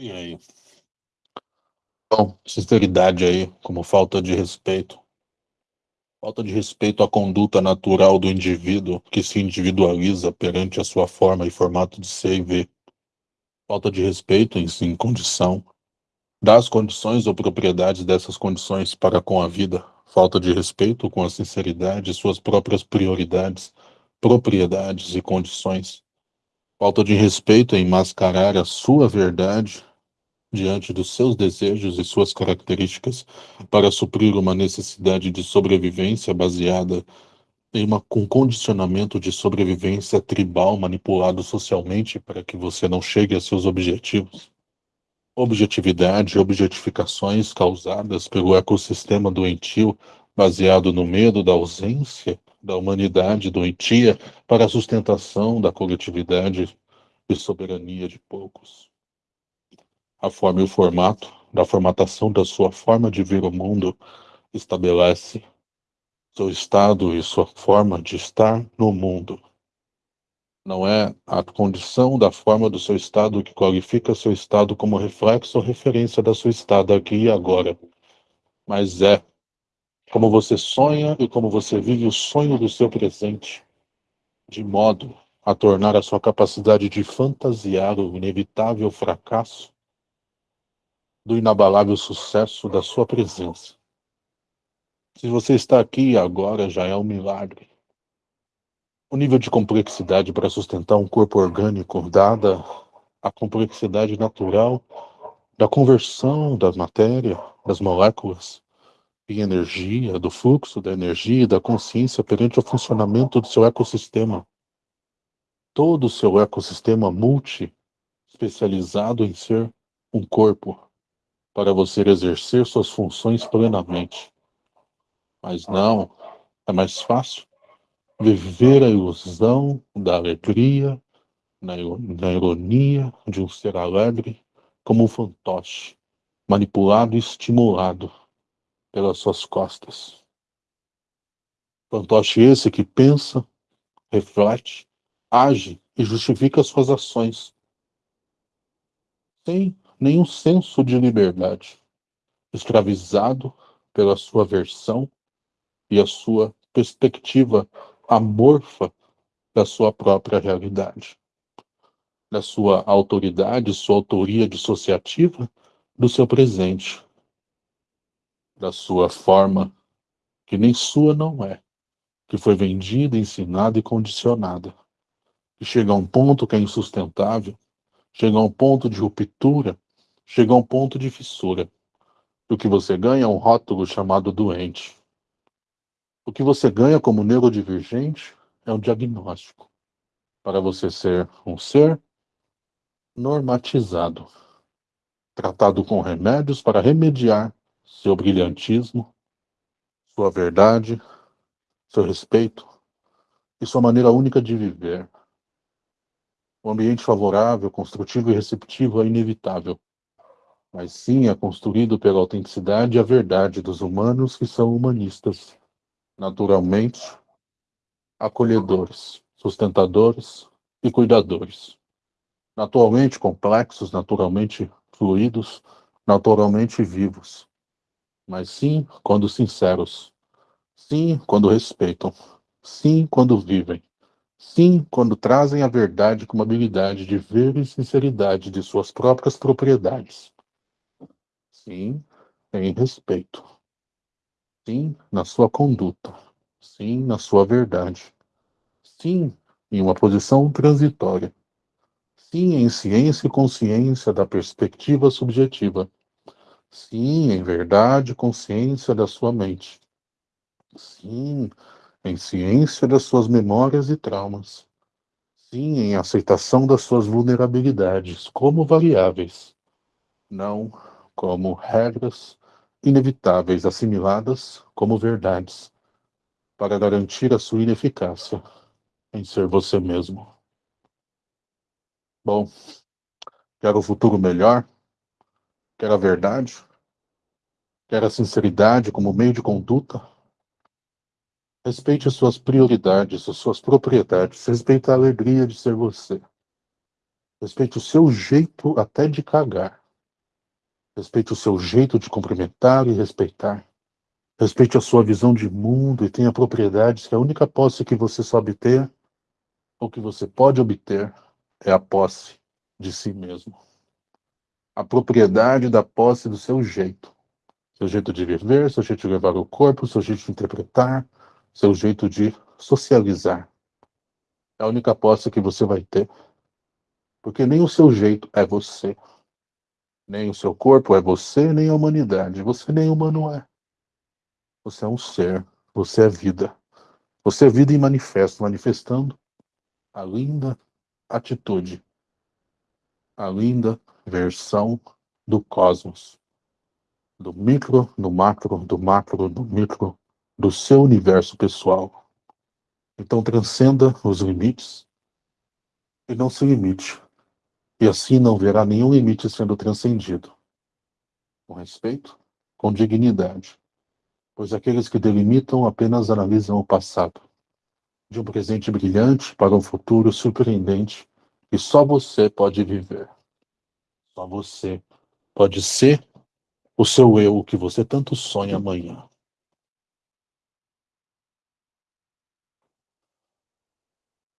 E aí? Bom, sinceridade aí, como falta de respeito. Falta de respeito à conduta natural do indivíduo que se individualiza perante a sua forma e formato de ser e ver. Falta de respeito em si, condição. Das condições ou propriedades dessas condições para com a vida. Falta de respeito com a sinceridade, suas próprias prioridades, propriedades e condições. Falta de respeito em mascarar a sua verdade diante dos seus desejos e suas características para suprir uma necessidade de sobrevivência baseada em uma, um condicionamento de sobrevivência tribal manipulado socialmente para que você não chegue a seus objetivos. Objetividade e objetificações causadas pelo ecossistema doentio baseado no medo da ausência da humanidade doentia para a sustentação da coletividade e soberania de poucos a forma e o formato da formatação da sua forma de ver o mundo estabelece seu estado e sua forma de estar no mundo. Não é a condição da forma do seu estado que qualifica seu estado como reflexo ou referência da sua estado aqui e agora, mas é como você sonha e como você vive o sonho do seu presente, de modo a tornar a sua capacidade de fantasiar o inevitável fracasso do inabalável sucesso da sua presença. Se você está aqui agora, já é um milagre. O nível de complexidade para sustentar um corpo orgânico, dada a complexidade natural da conversão da matéria, das moléculas, em energia, do fluxo da energia e da consciência perante o funcionamento do seu ecossistema. Todo o seu ecossistema multi, especializado em ser um corpo, para você exercer suas funções plenamente. Mas não, é mais fácil viver a ilusão da alegria, na, ironia de um ser alegre, como um fantoche, manipulado e estimulado pelas suas costas. Fantoche esse que pensa, reflete, age e justifica suas ações, sem nenhum senso de liberdade, escravizado pela sua versão e a sua perspectiva amorfa da sua própria realidade, da sua autoridade, sua autoria dissociativa do seu presente, da sua forma que nem sua não é, que foi vendida, ensinada e condicionada, que chega a um ponto que é insustentável, chega a um ponto de ruptura chega a um ponto de fissura. O que você ganha é um rótulo chamado doente. O que você ganha como neurodivergente é um diagnóstico para você ser um ser normatizado, tratado com remédios para remediar seu brilhantismo, sua verdade, seu respeito e sua maneira única de viver. O ambiente favorável, construtivo e receptivo é inevitável mas sim é construído pela autenticidade e a verdade dos humanos que são humanistas, naturalmente acolhedores, sustentadores e cuidadores. Naturalmente complexos, naturalmente fluidos, naturalmente vivos, mas sim quando sinceros, sim quando respeitam, sim quando vivem, sim quando trazem a verdade com habilidade de ver e sinceridade de suas próprias propriedades Sim, em respeito. Sim, na sua conduta. Sim, na sua verdade. Sim, em uma posição transitória. Sim, em ciência e consciência da perspectiva subjetiva. Sim, em verdade e consciência da sua mente. Sim, em ciência das suas memórias e traumas. Sim, em aceitação das suas vulnerabilidades como variáveis. Não como regras inevitáveis assimiladas como verdades para garantir a sua ineficácia em ser você mesmo. Bom, quer o futuro melhor? Quer a verdade? Quer a sinceridade como meio de conduta? Respeite as suas prioridades, as suas propriedades. Respeite a alegria de ser você. Respeite o seu jeito até de cagar Respeite o seu jeito de cumprimentar e respeitar. Respeite a sua visão de mundo e tenha propriedades que a única posse que você sabe ter, ou que você pode obter, é a posse de si mesmo. A propriedade da posse do seu jeito. Seu jeito de viver, seu jeito de levar o corpo, seu jeito de interpretar, seu jeito de socializar. É a única posse que você vai ter. Porque nem o seu jeito é você. Nem o seu corpo é você, nem a humanidade. Você nem humano é. Você é um ser. Você é vida. Você é vida em manifesto, manifestando a linda atitude, a linda versão do cosmos. Do micro, do macro, do macro, do micro, do seu universo pessoal. Então transcenda os limites e não se limite e assim não verá nenhum limite sendo transcendido. Com respeito, com dignidade, pois aqueles que delimitam apenas analisam o passado, de um presente brilhante para um futuro surpreendente que só você pode viver. Só você pode ser o seu eu que você tanto sonha amanhã.